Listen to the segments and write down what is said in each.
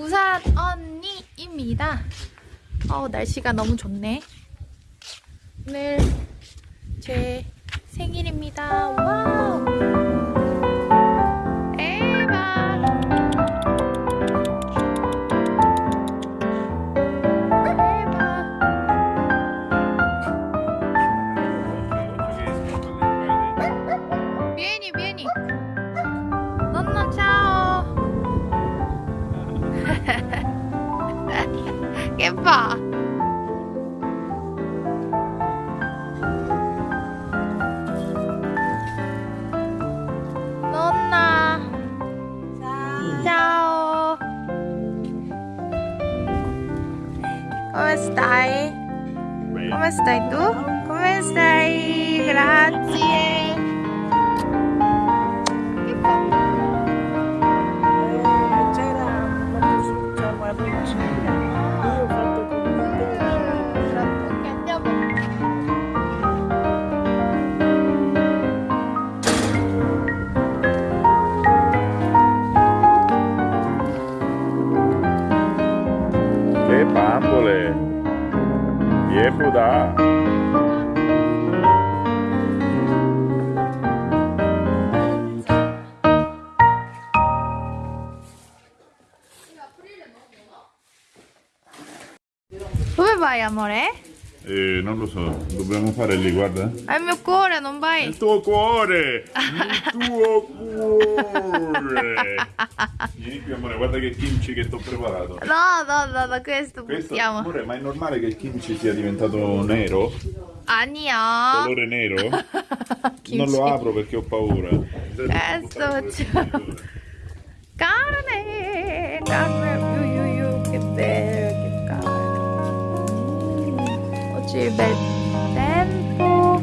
부산 언니입니다. 어 날씨가 너무 좋네. 오늘 제 생일입니다. 와 fa? Nonna. Ciao. Come stai? Come stai tu? Come stai? Grazie. 보다 왜 봐야 뭐래? Eh, non lo so, dobbiamo fare lì, guarda. È il mio cuore, non vai. Il tuo cuore! Il tuo cuore! Vieni qui, amore, guarda che kimchi che ti ho preparato. No, no, no, da questo, questo buttiamo. Amore, ma è normale che il kimchi sia diventato nero? Ania! Colore nero? non lo apro perché ho paura. Questo c'è... Carne! Carne! Ui, ui, ui, che bello! Oggi è bel tempo.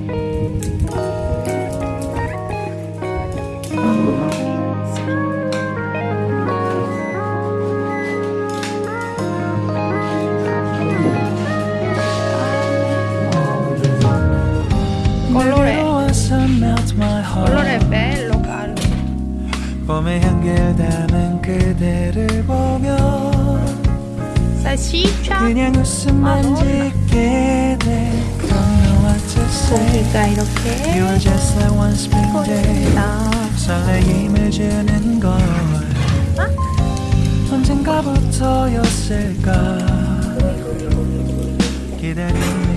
Colore, melt my heart colore bello, caro. 봄의 향기를 담은 그대를 보면 salsiccia. 그 종이가 이렇게? 보입니다 언젠가부터였을까? 기다리는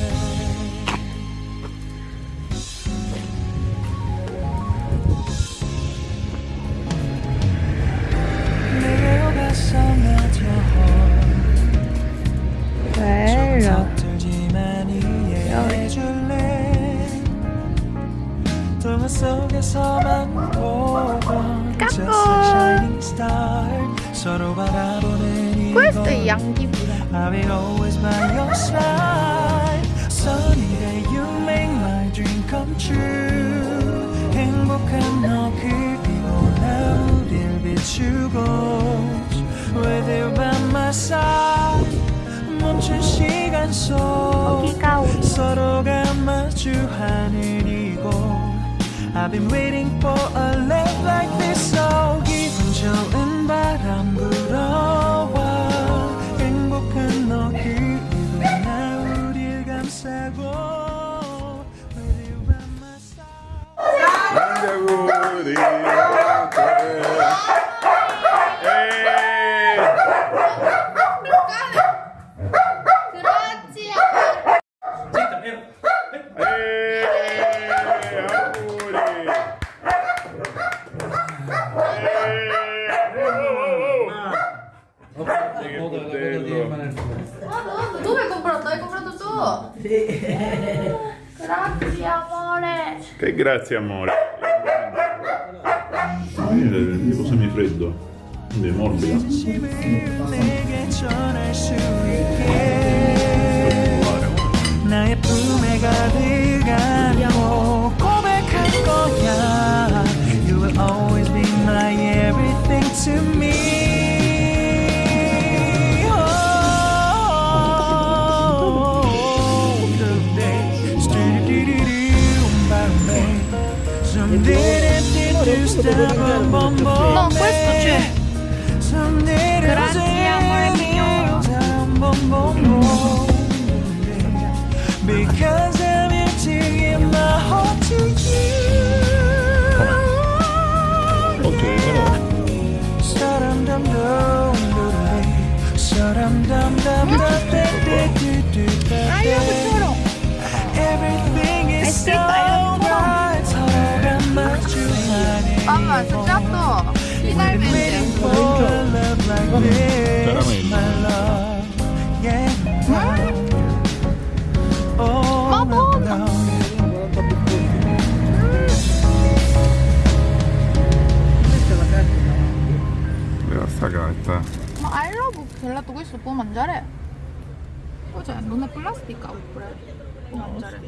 you make my dream come true 행복한 너 그리고 나 우릴 비추고 With you by my side 멈춘 시간 속 여기가 우리 서로가 마주하는 이곳 I've been waiting for a love like this so 기분 좋은 바람 불어 Che grazie amore. Vedi, tipo semifreddo, quindi è morbida. Particolare, amore. Bon, pues. Ma allobo gelato questo può mangiare? Cioè, non è plastica oppure può mangiare?